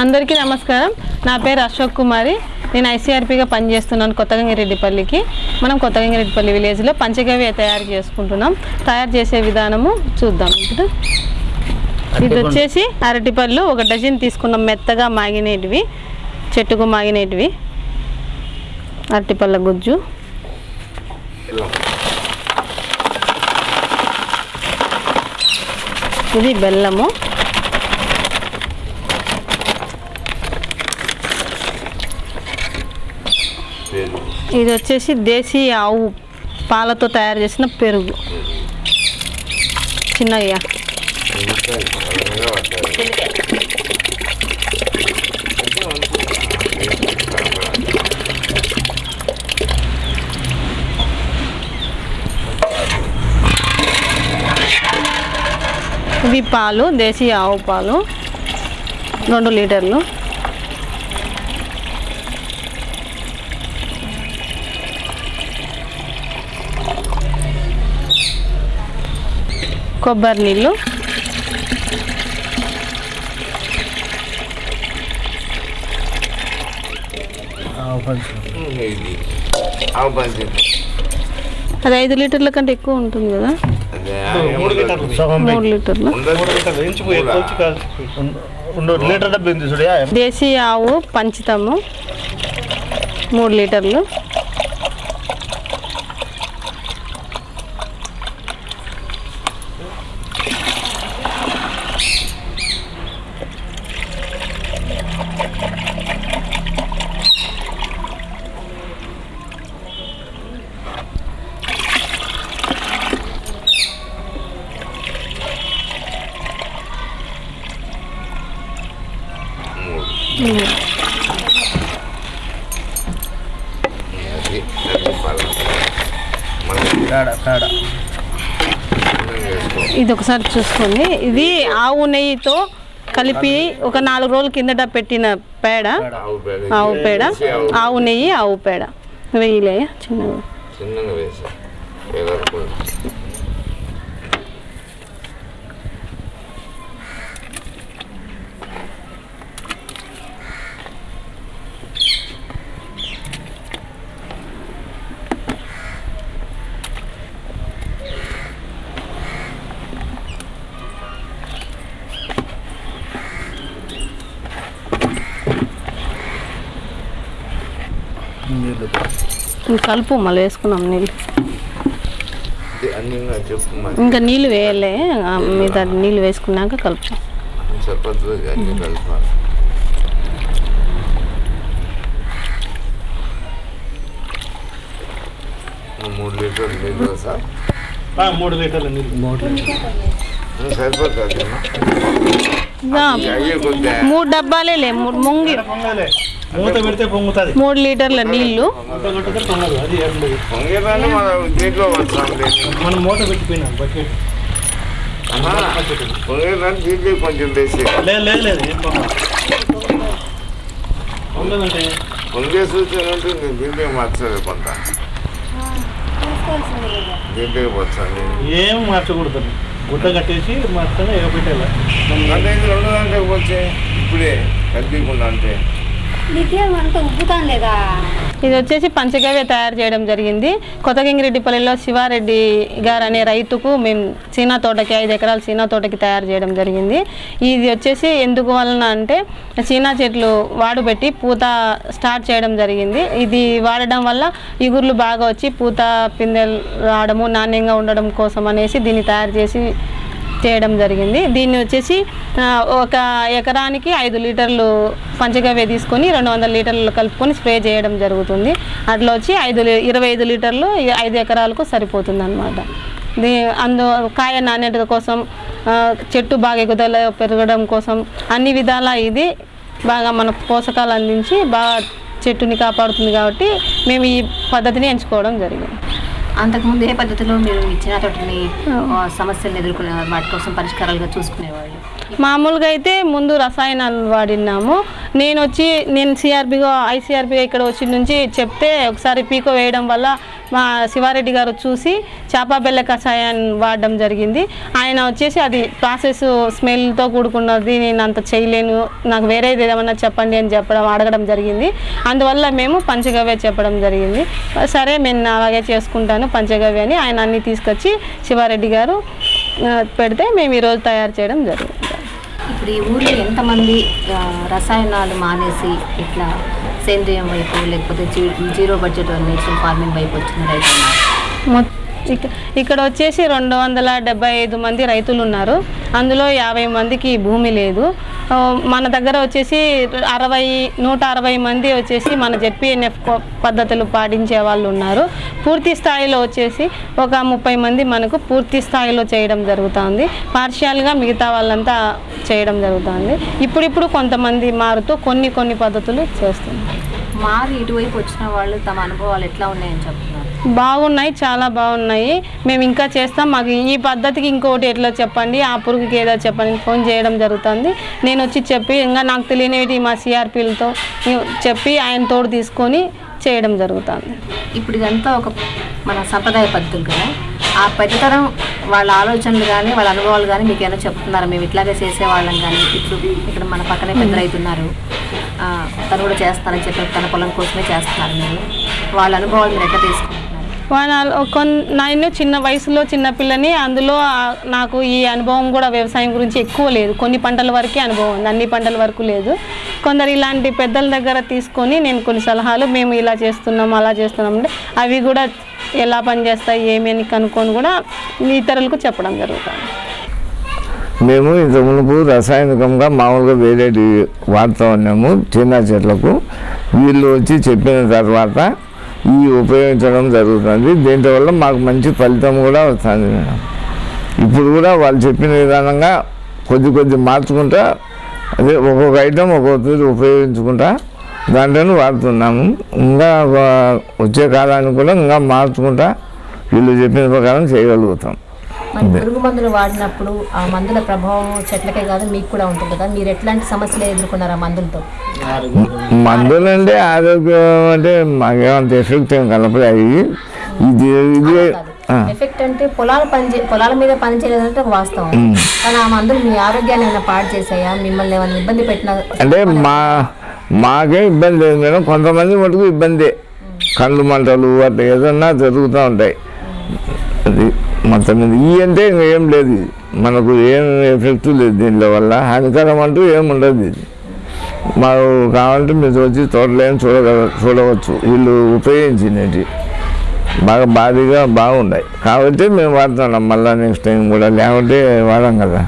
అందరికీ నమస్కారం. నా పేరు అశోక్ కుమారి. నేను ఐసీఆర్పీగా పనిచేస్తున్నాను కొత్తగంగిరెడ్డిపల్లికి. మనం కొత్తగంగిరెడ్డిపల్లి విలేజ్లో పంచగవ్య తయారు చేసుకుంటున్నాం. తయారు చేసే విధానము చూద్దాం. ఇప్పుడు ఇది వచ్చేసి అరటిపళ్ళు ఒక డజన్ తీసుకున్నాం మెత్తగా మాగినేటివి చెట్టుకు మాగినేటివి అరటిపళ్ళ గుజ్జు. ఇది బెల్లము. ఇది వచ్చేసి దేశీ ఆవు పాలతో తయారు చేసిన పెరుగు. చిన్నయ్యా. ఇవి పాలు దేశీ ఆవు పాలు. రెండు లీటర్లు. కొబ్బరి నీళ్ళు. అది ఐదు లీటర్ల కంటే ఎక్కువ ఉంటుంది కదా? మూడు లీటర్లు. దేశీ ఆవు పంచుతాము. మూడు లీటర్లు అది అది పాలు ఇది ఒకసారి చూసుకోండి. ఇది ఆవు నెయ్యితో కలిపి ఒక నాలుగు రోజుల కిందట పెట్టిన పేడ. ఆవు పేడ. ఆవు పేడ. వేసి ఆవు ఆవు నెయ్యి ఆవు పేడ. వెయ్యిలే చిన్నగా. ఇంక కలుపు మళ్ళీ వేసుకున్నాం నీళ్ళు. ఇంకా నీళ్ళు వేయలే ఆ, మీద నీళ్ళు వేసుకున్నాక కలుపు మూడు లీటర్లు నీళ్ళు సార్? ఆ, మూడు లీటర్లు నీళ్ళు. మూడు సరిపోతుంది ఆ, అయ్యే కొద్దిగా మూడు డబ్బాలే లే మూడు ముంగి మూత పెడితే పొంగుతుంది. మూడు లీటర్ల పొంగేదాన్ని మనం మూత పెట్టిపోయినాం బకెట్. పొంగేదాన్ని దీంట్లో కొంచెం వేసి. లేదు లేదు లేదు ఏం పొంగదు పొంగదంటే? పొంగే సూచన ఉంటుంది దీంట్లో మార్చాలి కొంత. దీంట్లో వచ్చాను ఏం మార్చకూడదు. గుట్ట కట్టేసి మార్చగా ఎగపెట్టాలి అంటే ఇది రెండు గంటలకు వచ్చే ఇప్పుడే కనిపించకుండా అంటే. లేదా ఇది వచ్చేసి పంచగవ్య తయారు చేయడం జరిగింది. కొత్తగింగిరెడ్డిపల్లిలో శివారెడ్డి గారు అనే రైతుకు మేము చీనా తోటకి ఐదు ఎకరాల సీనా తోటకి తయారు చేయడం జరిగింది. ఇది వచ్చేసి ఎందుకు వలన అంటే చీనా చెట్లు వాడుపెట్టి పూత స్టార్ట్ చేయడం జరిగింది. ఇది వాడడం వల్ల ఇగుర్లు బాగా వచ్చి పూత పిందెలు రావడము నాణ్యంగా ఉండడం కోసం అనేసి దీన్ని తయారు చేసి చేయడం జరిగింది. దీన్ని వచ్చేసి ఒక ఎకరానికి ఐదు లీటర్లు పంచగవ్య తీసుకొని రెండు వందల లీటర్లు కలుపుకొని స్ప్రే చేయడం జరుగుతుంది. అట్లా వచ్చి ఐదు ఇరవై ఐదు లీటర్లు ఐదు ఎకరాలకు సరిపోతుంది అనమాట దీ అందు కాయ నాణ్యత కోసం చెట్టు బాగా ఎగుదల పెరగడం కోసం అన్ని విధాలా ఇది బాగా మనకు పోషకాలు అందించి బాగా చెట్టుని కాపాడుతుంది కాబట్టి మేము ఈ పద్ధతిని ఎంచుకోవడం జరిగింది. అంతకుముందు ఏ పద్ధతిలో మీరు ఇచ్చిన తోటని సమస్యలను ఎదుర్కొనే వాటి కోసం పరిష్కారాలుగా చూసుకునేవాళ్ళు? మామూలుగా అయితే ముందు రసాయనాలు వాడినాము. నేను వచ్చి నేను సిఆర్బిగా ఐసీఆర్బిగా ఇక్కడ వచ్చి నుంచి చెప్తే ఒకసారి పీకో వేయడం వల్ల మా శివారెడ్డి గారు చూసి చేప బెల్ల కషాయాన్ని వాడడం జరిగింది. ఆయన వచ్చేసి అది ప్రాసెస్ స్మెల్తో కూడుకున్నది నేను అంత చేయలేను నాకు వేరేది ఏదైనా చెప్పండి అని చెప్పడం అడగడం జరిగింది. అందువల్ల మేము పంచగవ్య చెప్పడం జరిగింది. సరే నేను అలాగే చేసుకుంటాను పంచగవ్య అని ఆయన అన్ని తీసుకొచ్చి శివారెడ్డి గారు పెడితే మేము ఈరోజు తయారు చేయడం జరిగింది. ఇప్పుడు ఈ ఊర్లో ఎంతమంది రసాయనాలు మానేసి ఇట్లా సేంద్రియం వైపు లేకపోతే జీ- జీరో బడ్జెట్ నేచురల్ ఫార్మింగ్ వైపు వచ్చిన రైతున్నారు ఇక్కడ వచ్చేసి రెండు వందల డెబ్బై ఐదు మంది రైతులు ఉన్నారు అందులో యాభై మందికి భూమి లేదు. మన దగ్గర వచ్చేసి అరవై నూట అరవై మంది వచ్చేసి మన జెడ్పీఎన్ఎఫ్ పద్ధతులు పాటించే వాళ్ళు ఉన్నారు. పూర్తి స్థాయిలో వచ్చేసి ఒక ముప్పై మంది మనకు పూర్తి స్థాయిలో చేయడం జరుగుతుంది. పార్షియల్గా మిగతా వాళ్ళంతా చేయడం జరుగుతుంది. ఇప్పుడిప్పుడు కొంతమంది మారుతూ కొన్ని కొన్ని పద్ధతులు చేస్తున్నారు. మారి ఇటువైపు వచ్చిన వాళ్ళు తమ అనుభవాలు ఎట్లా ఉన్నాయని చెప్తున్నారు? బాగున్నాయి చాలా బాగున్నాయి. మేము ఇంకా చేస్తాం. మాకు ఈ పద్ధతికి ఇంకోటి ఎట్లా చెప్పండి? ఆ పురుగుకి ఏదో చెప్పండి. ఫోన్ చేయడం జరుగుతుంది. నేను వచ్చి చెప్పి ఇంకా నాకు తెలియనివి మా సిఆర్పీలతో చెప్పి ఆయన తోడు తీసుకొని చేయడం జరుగుతుంది. ఇప్పుడు ఇదంతా ఒక మన సంప్రదాయ పద్ధతులు కదా? ఆ పెద్దతరం వాళ్ళ ఆలోచనలు కానీ వాళ్ళ అనుభవాలు కానీ మీకు ఏమైనా చెప్తున్నారు? మేము ఇట్లాగే చేసేవాళ్ళం కానీ ఇప్పుడు ఇక్కడ మన పక్కనే పెద్ద రైతు ఉన్నారు. ఆ, తను కూడా చేస్తానని చెప్పి తన పొలం కోసమే చేస్తున్నారు మీరు. వాళ్ళ అనుభవాలు మీరు ఎట్లా కొన్ నేను చిన్న వయసులో చిన్నపిల్లని అందులో నాకు ఈ అనుభవం కూడా వ్యవసాయం గురించి ఎక్కువ లేదు. కొన్ని పంటల వరకే అనుభవం ఉంది అన్ని పంటల వరకు లేదు. కొందరు ఇలాంటి పెద్దల దగ్గర తీసుకొని నేను కొన్ని సలహాలు మేము ఇలా చేస్తున్నాం అలా చేస్తున్నాం అంటే అవి కూడా ఎలా పనిచేస్తాయి ఏమేమి కనుక్కొని కూడా ఇతరులకు చెప్పడం జరుగుతుంది. మేము ఇంత మునుపు రసాయనికంగా మామూలుగా వేరేటి వాడుతూ ఉన్నాము చిన్న చెట్లకు. వీళ్ళు వచ్చి చెప్పిన తర్వాత ఈ ఉపయోగించడం జరుగుతుంది. దీంట్లో మాకు మంచి ఫలితం కూడా వస్తుంది మేడం. ఇప్పుడు కూడా వాళ్ళు చెప్పిన విధానంగా కొద్ది కొద్ది మార్చుకుంటా అదే ఒక్కొక్క ఐటెం ఒక్కొక్క ఉపయోగించుకుంటా దాంట్లోనే వాడుతున్నాము. ఇంకా వచ్చే కాలానికి కూడా ఇంకా మార్చుకుంటా వీళ్ళు చెప్పిన ప్రకారం చేయగలుగుతాం. మరి పురుగు మందులు వాడినప్పుడు ఆ మందుల ప్రభావం చెట్లకే కాదు మీకు కూడా ఉంటుంది కదా. మీరు ఎట్లాంటి సమస్యలు ఎదుర్కొన్నారు ఆ మందులతో? మందులు అంటే ఆరోగ్యం అంటే మాకేమంత ఎఫెక్ట్ ఏం కలపలేదు ఇది ఇది ఎఫెక్ట్ అంటే పొలాల పని చే- పొలాల మీద పని చేయలేదంటే ఒక వాస్తవం. కానీ ఆ మందులు మీ ఆరోగ్యాన్ని ఏమైనా పాడు చేసాయా మిమ్మల్ని ఏమైనా ఇబ్బంది పెట్టిన అంటే మా మాకే ఇబ్బంది లేదు. మేడం కొంతమంది మటుకు ఇబ్బందే. కళ్ళు మంటలు అట్లా ఏదన్నా జరుగుతూ ఉంటాయి. అది మొత్తం మీద ఈ అంటే ఇంకా ఏం లేదు. ఇది. మనకు ఏం ఎఫెక్ట్ లేదు దీనిలో వల్ల. హానికరం అంటూ ఏం ఉండదు ఇది. మాకు కావాలంటే మీరు వచ్చి తోటలేని చూడగల చూడవచ్చు. వీళ్ళు ఉపయోగించినవి. బాగా భారీగా బాగున్నాయి. కాబట్టి మేము వాడుతున్నాం. మళ్ళీ నెక్స్ట్ టైం కూడా. లేకుంటే వాడాం కదా.